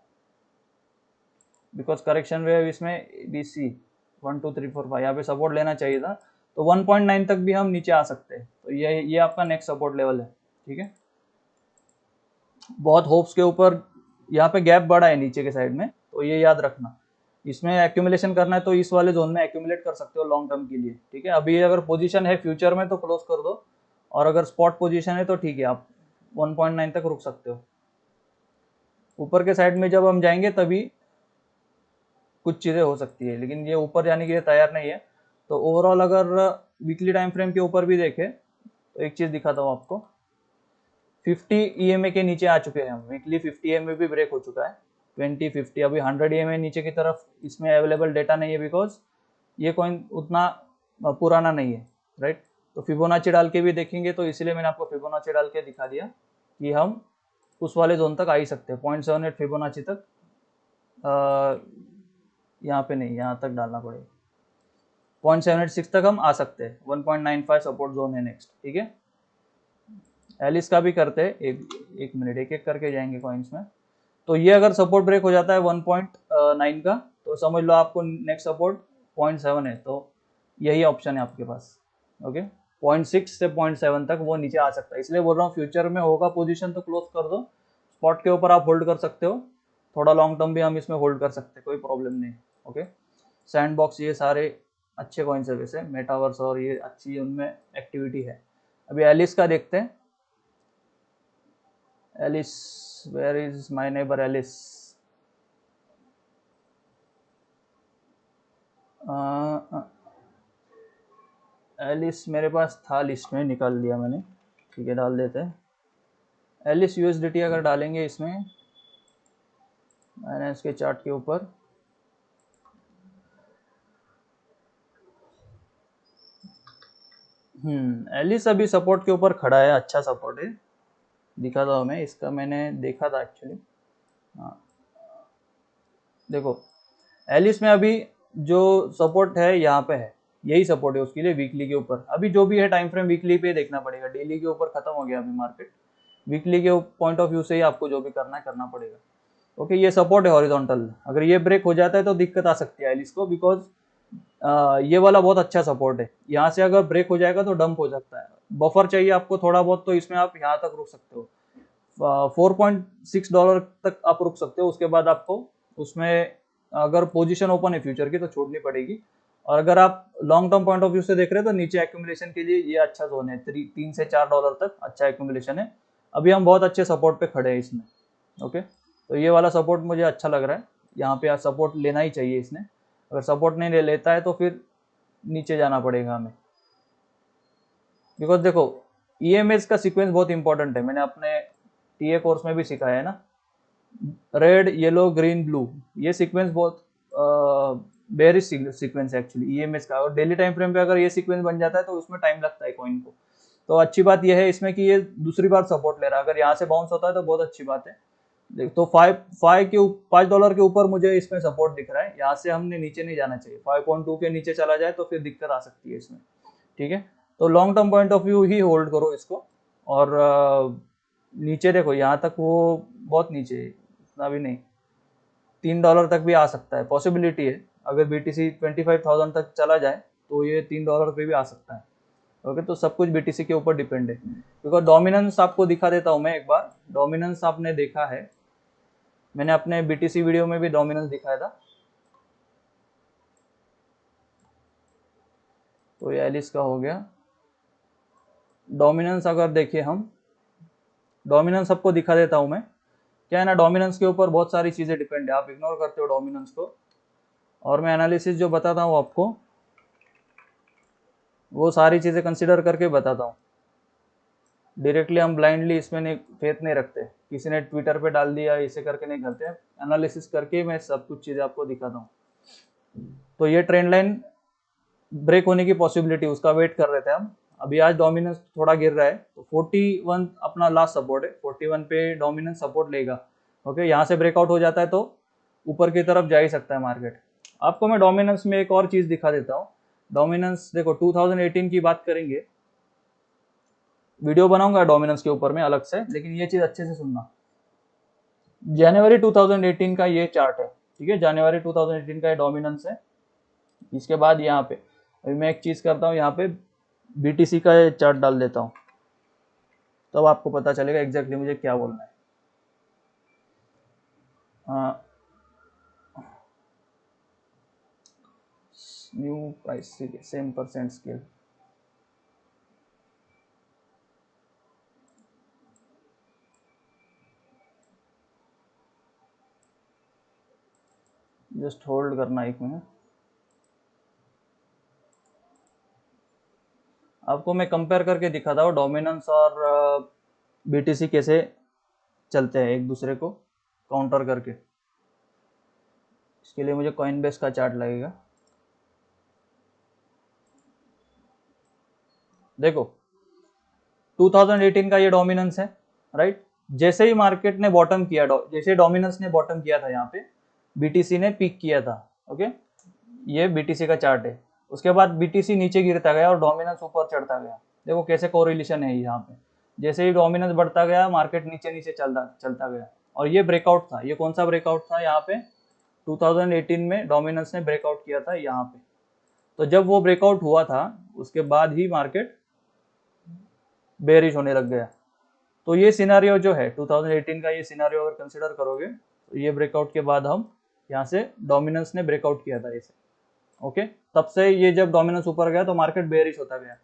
बिकॉज़ करेक्शन वेव इसमें B C one two three four five यहाँ पे सपोर्ट लेना चाहिए था। तो 1.9 तक भी हम नीचे आ सकते हैं। तो ये ये आपका नेक्स्ट सपोर्ट लेवल है, ठीक है? बहुत होप्स के ऊपर यहाँ पे गैप बड़ा है नीचे के साइड में तो ये याद रखना। इसमें एक्यूमुलेशन करना है तो इस वाले जोन में एक्यूमुलेट कर सकते हो लॉन्ग टर्म के लिए, ठीक है? अभी अगर पोजीशन है फ्यूचर में तो क्लोज कर दो, और अगर स्पॉट पोजीशन है तो ठीक है, आप 1.9 तक रुक सकते हो। ऊपर के साइड में जब हम जाएँगे तभी कुछ चीज़ें हो सकती है, लेकिन ये ऊपर जाने के लिए तैयार नहीं है। तो ओवरऑल अगर वीकली टाइम फ्रेम के ऊपर भी देखें तो एक चीज़ दिखाता हूँ आपको। 50 ईएमए के नीचे आ चुके हैं हम। वीकली 50 ई भी ब्रेक हो चुका है। 20 50 अभी 100 ई नीचे की तरफ़ इसमें अवेलेबल डेटा नहीं है बिकॉज़ ये कॉइन उतना पुराना नहीं है राइट तो फिबोनाची डाल के भी देखेंगे तो इसलिए मैंने आपको फिबोनाची डाल के दिखा दिया कि हम उस वाले जोन तक आ ही सकते हैं। पॉइंट सेवन एट फिबोनाची तक यहाँ पे नहीं, यहाँ तक डालना पड़ेगा। पॉइंट सेवन एट सिक्स तक हम आ सकते हैं। One point nine five support zone है नेक्स्ट ठीक है? एलिस का भी करते हैं, एक एक मिनट एक एक करके जाएँगे कॉइन्स में। तो ये अगर सपोर्ट ब्रेक हो जाता है वन पॉइंट नाइन का तो समझ लो आपको नेक्स्ट सपोर्ट पॉइंट सेवन है। तो यही ऑप्शन है आपके पास ओके पॉइंट सिक्स से पॉइंट सेवन तक वो नीचे आ सकता है। इसलिए बोल रहा हूँ फ्यूचर में होगा पोजीशन तो क्लोज कर दो। स्पॉट के ऊपर आप होल्ड कर सकते हो। थोड़ा लॉन्ग टर्म भी हम इसमें होल्ड कर सकते हैं, कोई प्रॉब्लम नहीं ओके सैंड बॉक्स ये सारे अच्छे कॉइन्स है। वैसे मेटावर्स और ये अच्छी उनमें एक्टिविटी है। अभी एलिस का देखते हैं। Alice where is my neighbour Alice Alice मेरे पास था लिस्ट में, निकाल दिया मैंने। ठीक है, डाल देते हैं। एलिस यूएसडीटी अगर डालेंगे इसमें, मैंने इसके चार्ट के ऊपर। हम्म एलिस अभी सपोर्ट के ऊपर खड़ा है अच्छा सपोर्ट है। दिखा था मैं, इसका मैंने देखा था एक्चुअली हाँ। देखो एलिस में अभी जो सपोर्ट है, यहाँ पे है। यही सपोर्ट है उसके लिए वीकली के ऊपर। अभी जो भी है टाइम फ्रेम वीकली पे देखना पड़ेगा। डेली के ऊपर खत्म हो गया अभी मार्केट वीकली के पॉइंट ऑफ़ व्यू से ही आपको जो भी करना है, करना पड़ेगा। ओके ये सपोर्ट है हॉरिजॉन्टल अगर ये ब्रेक हो जाता है तो दिक्कत आ सकती है एलिस को बिकॉज़ ये वाला बहुत अच्छा सपोर्ट है। यहाँ से अगर ब्रेक हो जाएगा तो डंप हो सकता है। बफर चाहिए आपको थोड़ा बहुत तो इसमें आप यहाँ तक रुक सकते हो। फोर पॉइंट सिक्स डॉलर तक आप रुक सकते हो। उसके बाद आपको उसमें अगर पोजीशन ओपन है फ्यूचर की तो छोड़नी पड़ेगी। और अगर आप long term point of view से देख रहे हैं तो नीचे एक्यूमुलेशन के लिए ये अच्छा जोन है। थ्री तीन से चार डॉलर तक अच्छा एक्यूमुलेशन है। अभी हम बहुत अच्छे सपोर्ट पे खड़े हैं इसमें ओके तो ये वाला सपोर्ट मुझे अच्छा लग रहा है। यहाँ पे सपोर्ट लेना ही चाहिए इसने। अगर सपोर्ट नहीं ले, लेता है तो फिर नीचे जाना पड़ेगा हमें। बिकॉज़ देखो ई e का सिक्वेंस बहुत इंपॉर्टेंट है। मैंने अपने टीए कोर्स में भी सिखाया है ना। रेड येलो ग्रीन ब्लू ये सिक्वेंस बहुत बेरिश सीक्वेंस एक्चुअली ईएमएस का। और डेली टाइम फ्रेम पे अगर ये सीक्वेंस बन जाता है तो उसमें टाइम लगता है कॉइन को। तो अच्छी बात यह है इसमें कि ये दूसरी बार सपोर्ट ले रहा है। अगर यहाँ से बाउंस होता है तो बहुत अच्छी बात है। देख तो फाइव फाइव के पाँच डॉलर के ऊपर मुझे इसमें सपोर्ट दिख रहा है। यहाँ से हमने नीचे नहीं जाना चाहिए। फाइव पॉइंट टू के नीचे चला जाए तो फिर दिक्कत आ सकती है इसमें। ठीक है? तो long term point of view he hold करो इसको। और नीचे देखो, यहाँ तक वो बहुत नीचे है, इतना भी नहीं। तीन डॉलर तक भी आ सकता है। पॉसिबिलिटी है। अगर B T C twenty five thousand तक चला जाए तो ये तीन डॉलर पे भी आ सकता है। ओके तो सब कुछ सी के ऊपर डिपेंड है। बिकॉज़ डोमिनेंस आपको दिखा देता हूँ मैं एक बार। डोमिनेंस आपने देखा है। मैंने अपने सी वीडियो में भी डोमिनेंस दिखाया था। तो ये एलिस का हो गया। डोमिनेंस अगर देखिए हम। डोमिनेंस आपको दिखा देता हूँ मैं। क्या है ना डोमिनेंस के ऊपर बहुत सारी चीज़ें डिपेंड है। आप इग्नोर करते हो डोमिनेंस को। और मैं एनालिसिस जो बताता हूँ आपको, वो सारी चीज़ें कंसिडर करके बताता हूँ। डायरेक्टली हम ब्लाइंडली इसमें नहीं फेथ नहीं रखते। किसी ने ट्विटर पे डाल दिया, इसे करके नहीं करते। एनालिसिस करके मैं सब कुछ चीज़ें आपको दिखाता हूँ। तो ये ट्रेंड लाइन ब्रेक होने की पॉसिबिलिटी उसका वेट कर रहे थे हम। अभी आज डोमिनेंस थोड़ा गिर रहा है तो 41 अपना लास्ट सपोर्ट है। 41 पे डोमिनेंस सपोर्ट लेगा। ओके यहाँ से ब्रेकआउट हो जाता है तो ऊपर की तरफ़ जा ही सकता है मार्केट आपको मैं डोमिनेंस में एक और चीज़ दिखा देता हूँ। डोमिनेंस देखो 2018 की बात करेंगे। वीडियो बनाऊँगा डोमिनेंस के ऊपर में अलग से, लेकिन ये चीज़ अच्छे से सुनना। जनवरी 2018 का ये चार्ट है, ठीक है? जनवरी 2018 का ये डोमिनेंस है। इसके बाद यहाँ पे, अभी मैं एक चीज़ करता हूँ, यहाँ पे बीटीसी का चार्ट डाल देता हूँ। तब तो आपको पता चलेगा एग्जैक्टली मुझे क्या बोलना है new price same percent scale just hold करना एक मिनट आपको मैं कंपेयर करके दिखाता हूँ डोमिनेंस और बीटीसी कैसे चलते हैं एक दूसरे को काउंटर करके। इसके लिए मुझे कॉइन बेस का चार्ट लगेगा। देखो 2018 का ये डोमिनेंस है राइट जैसे ही मार्केट ने बॉटम किया जैसे डोमिनेंस ने बॉटम किया था यहाँ पे बीटीसी ने पिक किया था ओके ये बीटीसी का चार्ट है। उसके बाद बीटीसी नीचे गिरता गया और डोमिनेंस ऊपर चढ़ता गया। देखो कैसे कोरिलेशन है यहाँ पे। जैसे ही डोमिनेंस बढ़ता गया मार्केट नीचे नीचे चलता चलता गया। और ये ब्रेकआउट था। ये कौन सा ब्रेकआउट था यहाँ पे? 2018 में डोमिनेंस ने ब्रेकआउट किया था यहाँ पे। तो जब वो ब्रेकआउट हुआ था, उसके बाद ही मार्केट बेरिश होने लग गया। तो ये सिनारियो जो है 2018 का ये सिनारियो अगर कंसिडर करोगे तो ये ब्रेकआउट के बाद हम यहाँ से डोमिनेंस ने ब्रेकआउट किया था इसे। ओके तब से ये जब डोमिनेंस ऊपर गया तो मार्केट बेरिश होता गया।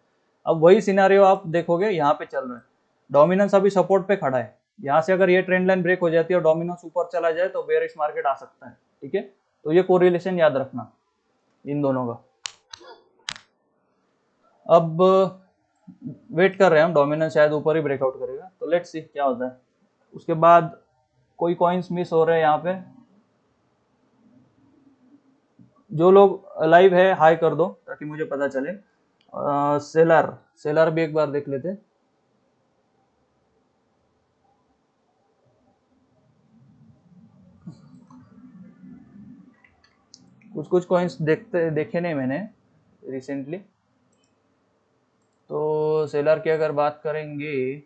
अब वही सिनारियो आप देखोगे, यहाँ पे चल रहा है। डोमिनेंस अभी सपोर्ट पे खड़ा है। यहाँ से अगर ये ट्रेंड लाइन ब्रेक हो जाती है और डोमिनेंस ऊपर चला जाए तो बेरिश मार्केट आ सकता है। ठीक है? तो ये कोरिलेशन याद रखना, इन दोनों का। अब वेट कर रहे हैं हम डोमिनेंस शायद ऊपर ही ब्रेकआउट करेगा। तो लेट्स सी क्या होता है। उसके बाद कोई कॉइन्स मिस हो रहे हैं यहाँ पे। जो लोग लाइव है हाई कर दो ताकि मुझे पता चले। आ, सेलर सेलर भी एक बार देख लेते। कुछ कुछ कॉइन्स देखते देखे नहीं मैंने रिसेंटली सेलर की अगर बात करेंगे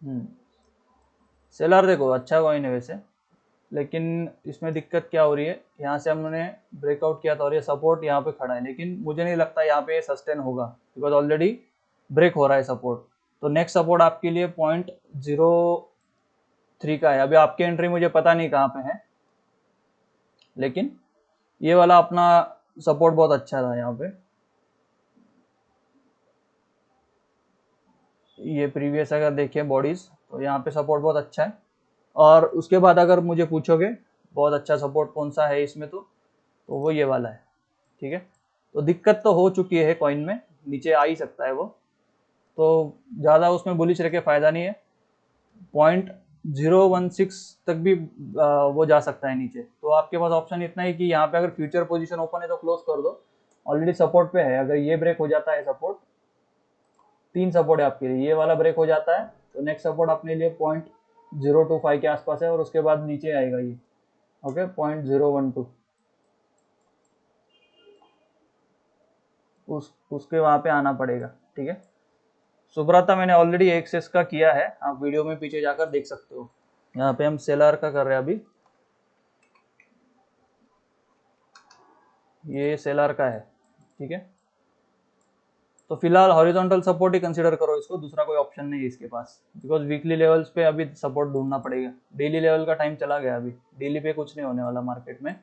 हम्म सेलर देखो अच्छा कॉइन है वैसे, लेकिन इसमें दिक्कत क्या हो रही है? यहाँ से हमने ब्रेकआउट किया था और ये सपोर्ट यहाँ पे खड़ा है, लेकिन मुझे नहीं लगता यहाँ पे सस्टेन होगा बिकॉज़ ऑलरेडी ब्रेक हो रहा है सपोर्ट तो नेक्स्ट सपोर्ट आपके लिए पॉइंट ज़ीरो थ्री का है। अभी आपकी एंट्री मुझे पता नहीं कहाँ पे है, लेकिन ये वाला अपना सपोर्ट बहुत अच्छा था यहाँ पे। ये प्रीवियस अगर देखें बॉडीज तो यहाँ पे सपोर्ट बहुत अच्छा है। और उसके बाद अगर मुझे पूछोगे, बहुत अच्छा सपोर्ट कौन सा है इसमें तो तो वो ये वाला है, ठीक है? तो दिक्कत तो हो चुकी है कॉइन में, नीचे आ ही सकता है वो। तो ज़्यादा उसमें बुलिश रह के फ़ायदा नहीं है। पॉइंट ज़ीरो वन सिक्स तक भी वो जा सकता है नीचे। तो आपके पास ऑप्शन इतना ही कि यहाँ पे अगर फ्यूचर पोजीशन ओपन है तो क्लोज कर दो। ऑलरेडी सपोर्ट पे है। अगर ये ब्रेक हो जाता है सपोर्ट तीन सपोर्ट है आपके लिए। ये वाला ब्रेक हो जाता है तो नेक्स्ट सपोर्ट अपने लिए पॉइंट ज़ीरो टू फाइव के आसपास है और उसके बाद नीचे आएगा ये। Okay point zero one two उस, उसके वहाँ पे आना पड़ेगा। ठीक है? सुब्रता, मैंने ऑलरेडी एक्सेस का किया है। आप वीडियो में पीछे जाकर देख सकते हो। यहाँ पे हम सेलर का कर रहे हैं अभी। ये सेलर का है, ठीक है? तो फ़िलहाल हॉरिजॉन्टल सपोर्ट ही कंसीडर करो इसको, दूसरा कोई ऑप्शन नहीं है इसके पास। बिकॉज़ वीकली लेवल्स पे अभी सपोर्ट ढूंढना पड़ेगा। डेली लेवल का टाइम चला गया अभी। डेली पे कुछ नहीं होने वाला मार्केट में।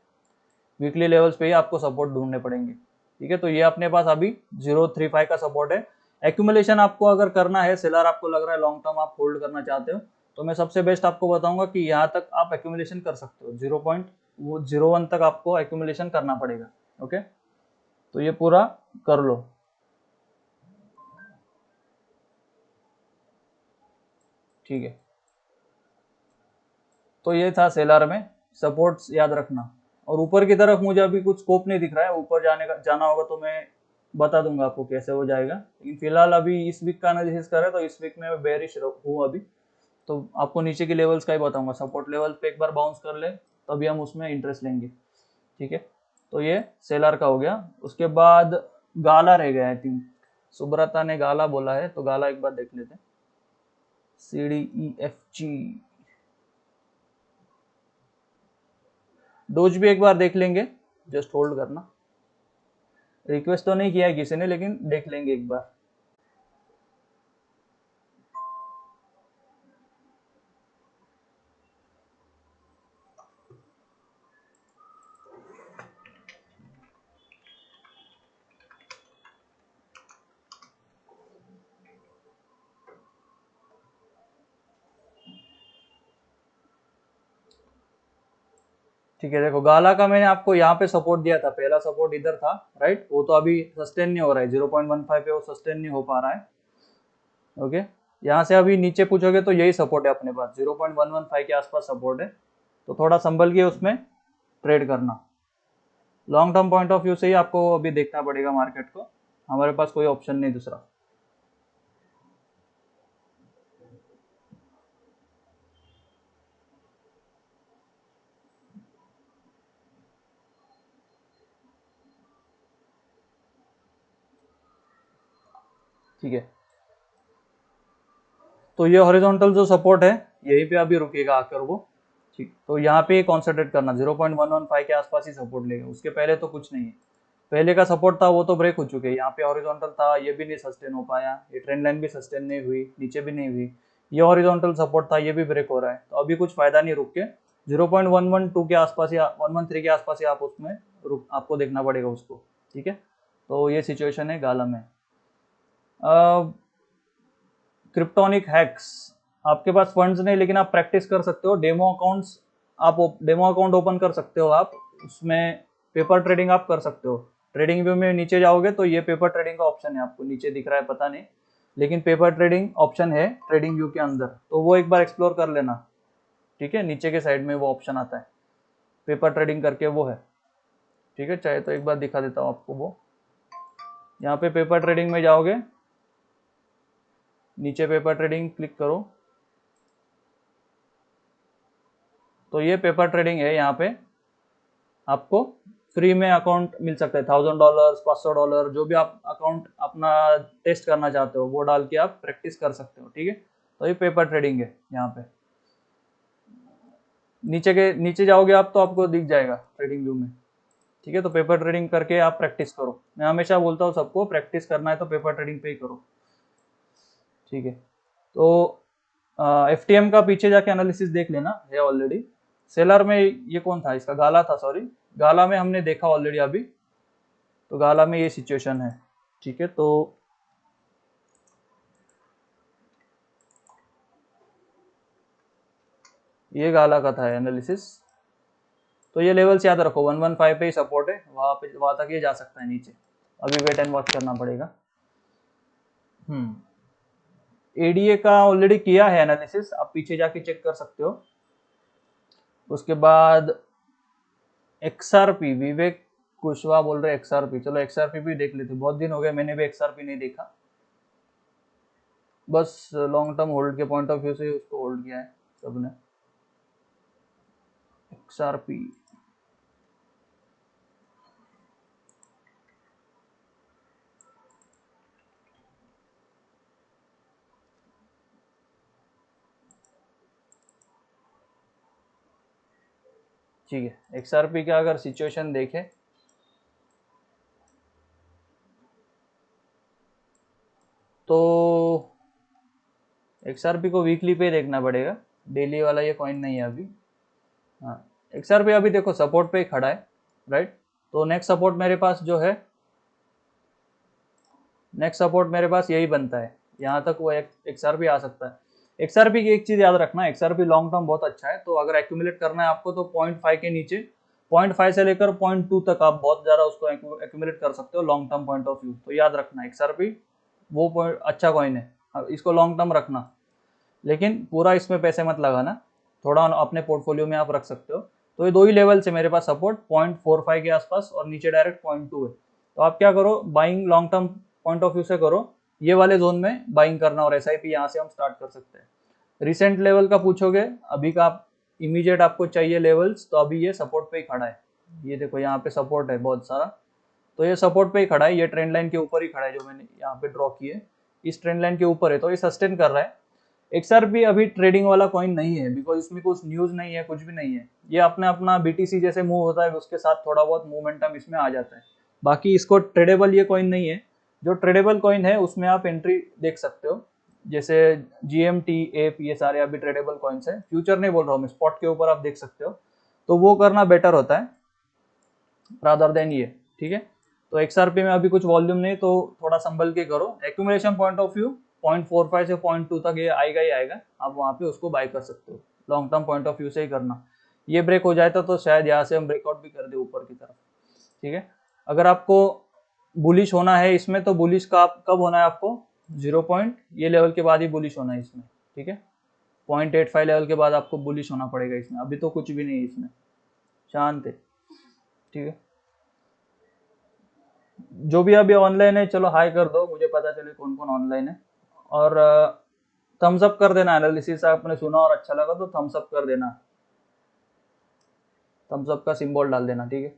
वीकली लेवल्स पे ही आपको सपोर्ट ढूँढने पड़ेंगे, ठीक है? तो ये अपने पास अभी ज़ीरो थ्री फाइव का सपोर्ट है। एक्यूमुलेशन आपको अगर करना है सेलर आपको लग रहा है लॉन्ग टर्म आप होल्ड करना चाहते हो तो मैं सबसे बेस्ट आपको बताऊँगा कि यहाँ तक आप एक्यूमुलेशन कर सकते हो। ज़ीरो पॉइंट वो ज़ीरो वन तक आपको एक्यूमुलेशन करना पड़ेगा ओके तो ये पूरा कर लो। ठीक है। तो ये था सेलर में सपोर्ट्स याद रखना। और ऊपर की तरफ़ मुझे अभी कुछ स्कोप नहीं दिख रहा है, ऊपर जाने का, जाना होगा तो मैं बता दूँगा आपको कैसे हो जाएगा। लेकिन फ़िलहाल अभी इस वीक का एनालिसिस करें तो इस वीक में बेरिश हूँ अभी। तो आपको नीचे के लेवल्स का ही बताऊँगा। सपोर्ट लेवल पे एक बार बाउंस कर ले, तभी हम उसमें इंटरेस्ट लेंगे। ठीक है? तो ये सेलर का हो गया। उसके बाद गाला रह गया आई थिंक सुब्रता ने गाला बोला है तो गाला एक बार देख लेते हैं। C D E F G Doge भी एक बार देख लेंगे। जस्ट होल्ड करना। रिक्वेस्ट तो नहीं किया है किसी ने लेकिन देख लेंगे एक बार। ठीक है, देखो, गाला का मैंने आपको यहाँ पे सपोर्ट दिया था, पहला सपोर्ट इधर था राइट वो तो अभी सस्टेन नहीं हो रहा है ज़ीरो पॉइंट वन फाइव पे वो सस्टेन नहीं हो पा रहा है। ओके यहाँ से अभी नीचे पूछोगे तो यही सपोर्ट है अपने पास zero point one one five के आसपास सपोर्ट है। तो थोड़ा संभल के उसमें ट्रेड करना। Long term point of view से ही आपको अभी देखना पड़ेगा मार्केट को। हमारे पास कोई ऑप्शन नहीं दूसरा। ठीक है। तो ये हॉरिजॉन्टल जो सपोर्ट है, यहीं पे अभी रुकेगा आकर वो। ठीक तो यहाँ पे कॉन्सेंट्रेट करना 0.115 के आसपास ही सपोर्ट लेगा। उसके पहले तो कुछ नहीं है। पहले का सपोर्ट था, वो तो ब्रेक हो चुके हैं। यहाँ पे हॉरिजॉन्टल था, ये भी नहीं सस्टेन हो पाया। ये ट्रेंड लाइन भी सस्टेन नहीं हुई, नीचे भी नहीं हुई। ये हॉरिजॉन्टल सपोर्ट था, ये भी ब्रेक हो रहा है। तो अभी कुछ फ़ायदा नहीं रुक के 0.112 के आसपास या 113 के आसपास ही आप उसमें रुक, आपको देखना पड़ेगा उसको। ठीक है? तो ये सिचुएशन है गाला में क्रिप्टोनिक हैक्स आपके पास फंड्स नहीं, लेकिन आप प्रैक्टिस कर सकते हो। डेमो अकाउंट्स आप डेमो अकाउंट ओपन कर सकते हो आप। उसमें पेपर ट्रेडिंग आप कर सकते हो। ट्रेडिंग व्यू में नीचे जाओगे तो ये पेपर ट्रेडिंग का ऑप्शन है आपको। नीचे दिख रहा है, पता नहीं। लेकिन पेपर ट्रेडिंग ऑप्शन है ट्रेडिंग व्यू के अंदर। तो वो एक बार एक्सप्लोर कर लेना। ठीक है? नीचे के साइड में वो ऑप्शन आता है। पेपर ट्रेडिंग करके वो है। ठीक है? चाहे तो एक बार दिखा देता हूँ आपको वो। यहाँ पे पेपर ट्रेडिंग में जाओगे। नीचे पेपर ट्रेडिंग क्लिक करो। तो ये पेपर ट्रेडिंग है यहाँ पे। आपको फ्री में अकाउंट मिल सकता है। थाउज़ेंड डॉलर पाँच सौ डॉलर जो भी आप अकाउंट अपना टेस्ट करना चाहते हो, वो डाल के आप प्रैक्टिस कर सकते हो, ठीक है? तो ये पेपर ट्रेडिंग है यहाँ पे। नीचे के, नीचे जाओगे आप तो आपको दिख जाएगा ट्रेडिंग व्यू में। ठीक है तो पेपर ट्रेडिंग करके आप प्रैक्टिस करो। मैं हमेशा बोलता हूँ, सबको प्रैक्टिस करना है तो पेपर ट्रेडिंग पे ही करो। ठीक है। तो एफ़ टी एम का पीछे जाके एनालिसिस देख लेना, है ऑलरेडी सेलर में ये कौन था? इसका गाला था सॉरी गाला में हमने देखा ऑलरेडी अभी। तो गाला में ये सिचुएशन है, ठीक है। तो ये गाला का था एनालिसिस तो ये लेवल्स याद रखो वन वन फाइव पे ही सपोर्ट है, वहाँ पे, वहाँ तक ये जा सकता है नीचे। अभी वेट एंड वॉच करना पड़ेगा। हम्म। एडीए का ऑलरेडी किया है एनालिसिस आप पीछे जाके चेक कर सकते हो। उसके बाद एक्सआरपी विवेक कुशवाहा बोल रहे एक्सआरपी चलो एक्सआरपी भी देख लेते बहुत दिन हो गए, मैंने भी एक्सआरपी नहीं देखा। बस लॉन्ग टर्म होल्ड के पॉइंट ऑफ़ व्यू से उसको होल्ड किया है सबने। एक्सआरपी ठीक है एक्सआरपी का अगर सिचुएशन देखें तो एक्सआरपी को वीकली पे देखना पड़ेगा। डेली वाला ये कॉइन नहीं है अभी। हाँ एक्सआरपी अभी देखो सपोर्ट पे खड़ा है राइट तो नेक्स्ट सपोर्ट मेरे पास जो है नेक्स्ट सपोर्ट मेरे पास यही बनता है। यहाँ तक वो एक्सआरपी आ सकता है। एक्सआरपी की एक चीज़ याद रखना एक्सआरपी लॉन्ग टर्म बहुत अच्छा है तो अगर एक्यूमुलेट करना है आपको तो पॉइंट फाइव के नीचे पॉइंट फाइव से लेकर पॉइंट टू तक आप बहुत ज़्यादा उसको एक्यूमुलेट कर सकते हो long term point of view तो याद रखना एक्सआरपी वो पॉइंट अच्छा कॉइन है। इसको लॉन्ग टर्म रखना। लेकिन पूरा इसमें पैसे मत लगाना। थोड़ा अपने पोर्टफोलियो में आप रख सकते हो। तो ये दो ही लेवल से मेरे पास सपोर्ट पॉइंट फोर फाइव के आसपास और नीचे डायरेक्ट पॉइंट टू है। तो आप क्या करो buying long term point of view से करो। ये वाले जोन में बाइंग करना और एस आई पी यहाँ से हम स्टार्ट कर सकते हैं। रिसेंट लेवल का पूछोगे, अभी का आप इमीडिएट आपको चाहिए लेवल्स तो अभी ये सपोर्ट पे ही खड़ा है। ये देखो यहाँ पे सपोर्ट है बहुत सारा। तो ये सपोर्ट पे ही खड़ा है, ये ट्रेंड लाइन के ऊपर ही खड़ा है जो मैंने यहाँ पे ड्रॉ किए। इस ट्रेंड लाइन के ऊपर है तो ये सस्टेन कर रहा है। एक्सआर भी अभी ट्रेडिंग वाला कॉइन नहीं है बिकॉज़ इसमें कुछ न्यूज़ नहीं है, कुछ भी नहीं है। ये अपने अपना बीटीसी जैसे मूव होता है, उसके साथ थोड़ा बहुत मूवमेंटम इसमें आ जाता है। बाकी इसको ट्रेडेबल ये कॉइन नहीं है। जो ट्रेडेबल कॉइन है, उसमें आप एंट्री देख सकते हो। जैसे जी एम टी एप ये सारे अभी ट्रेडेबल कॉइन्स हैं। फ्यूचर नहीं बोल रहा हूँ मैं स्पॉट के ऊपर आप देख सकते हो। तो वो करना बेटर होता है रादर देन ये, ठीक है? तो एक्सआरपी में अभी कुछ वॉल्यूम नहीं तो थोड़ा संभल के करो। Accumulation point of view point four five से पॉइंट टू तक ये आएगा ही आएगा। आप वहाँ पे उसको बाय कर सकते हो। Long term point of view से ही करना। ये ब्रेक हो जाता तो शायद यहाँ से हम ब्रेकआउट भी कर दे ऊपर की तरफ़, ठीक है? अगर आपको बुलिश होना है इसमें तो बुलिश का कब होना है आपको? ज़ीरो पॉइंट ये लेवल के बाद ही बुलिश होना है इसमें, ठीक है? पॉइंट एट फाइव लेवल के बाद आपको बुलिश होना पड़ेगा इसमें, अभी तो कुछ भी नहीं है इसमें, शांत है, ठीक है? जो भी अभी ऑनलाइन है, चलो हाई कर दो, मुझे पता चले कौन कौन ऑनलाइन है, और थम्स अप कर देना एनालिसिस आपने सुना और अच्छा लगा तो थम्स अप कर देना। थम्स अप का सिंबल डाल देना, ठीक है?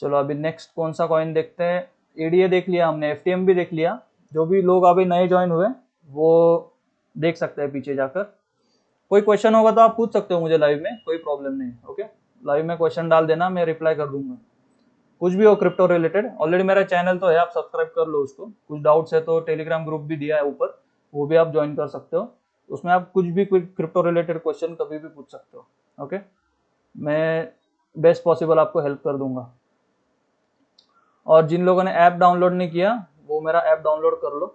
चलो अभी नेक्स्ट कौन सा कॉइन देखते हैं? एडीए देख लिया, हमने एफटीएम भी देख लिया। जो भी लोग अभी नए ज्वाइन हुए, वो देख सकते हैं पीछे जाकर। कोई क्वेश्चन होगा तो आप पूछ सकते हो मुझे लाइव में, कोई प्रॉब्लम नहीं ओके लाइव में क्वेश्चन डाल देना, मैं रिप्लाई कर दूँगा। कुछ भी हो क्रिप्टो रिलेटेड ऑलरेडी मेरा चैनल तो है, आप सब्सक्राइब कर लो उसको। कुछ डाउट्स है तो टेलीग्राम ग्रुप भी दिया है ऊपर, वो भी आप ज्वाइन कर सकते हो। उसमें आप कुछ भी क्रिप्टो रिलेटेड क्वेश्चन कभी भी पूछ सकते हो ओके मैं बेस्ट पॉसिबल आपको हेल्प कर दूँगा। और जिन लोगों ने ऐप डाउनलोड नहीं किया, वो मेरा ऐप डाउनलोड कर लो।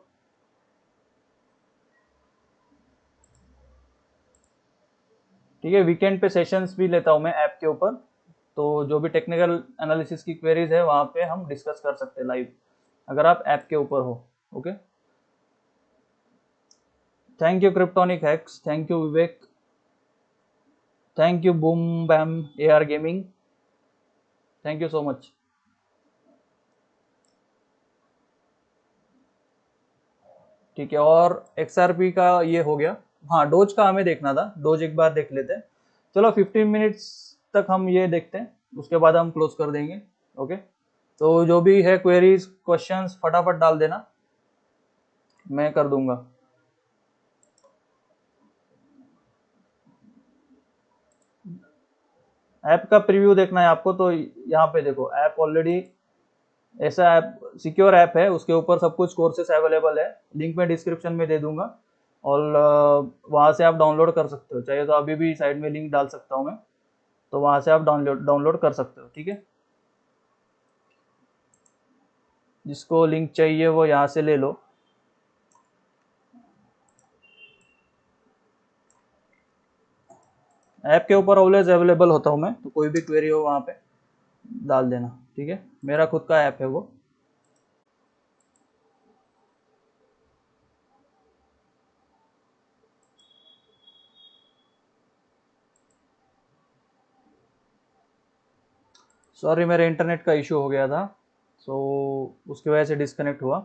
ठीक है वीकेंड पे सेशंस भी लेता हूँ मैं ऐप के ऊपर। तो जो भी टेक्निकल एनालिसिस की क्वेरीज है, वहाँ पे हम डिस्कस कर सकते हैं लाइव अगर आप ऐप के ऊपर हो okay thank you cryptonic hacks thank you Vivek thank you boom bam A R gaming thank you so much ठीक है, और एक्सआरपी का ये हो गया। हाँ डोज का हमें देखना था, डोज एक बार देख लेते हैं। चलो 15 मिनट्स तक हम ये देखते हैं, उसके बाद हम क्लोज कर देंगे ओके तो जो भी है क्वेरीज क्वेश्चंस फटाफट डाल देना, मैं कर दूँगा। ऐप का प्रीव्यू देखना है आपको तो यहाँ पे देखो ऐप ऑलरेडी ऐसा ऐप सिक्योर ऐप है, उसके ऊपर सब कुछ कोर्सेस अवेलेबल है। लिंक मैं डिस्क्रिप्शन में दे दूँगा। और वहाँ से आप डाउनलोड कर सकते हो। चाहिए तो अभी भी साइड में लिंक डाल सकता हूँ मैं। तो वहाँ से आप डाउनलोड डाउनलोड कर सकते हो, ठीक है? जिसको लिंक चाहिए वो यहाँ से ले लो। ऐप के ऊपर ऑलवेज अवेलेबल होता हूँ मैं तो कोई भी क्वेरी हो वहाँ पे, डाल देना। ठीक है? मेरा खुद का ऐप है वो। सॉरी मेरे इंटरनेट का इशू हो गया था सो so, उसकी वजह से डिस्कनेक्ट हुआ।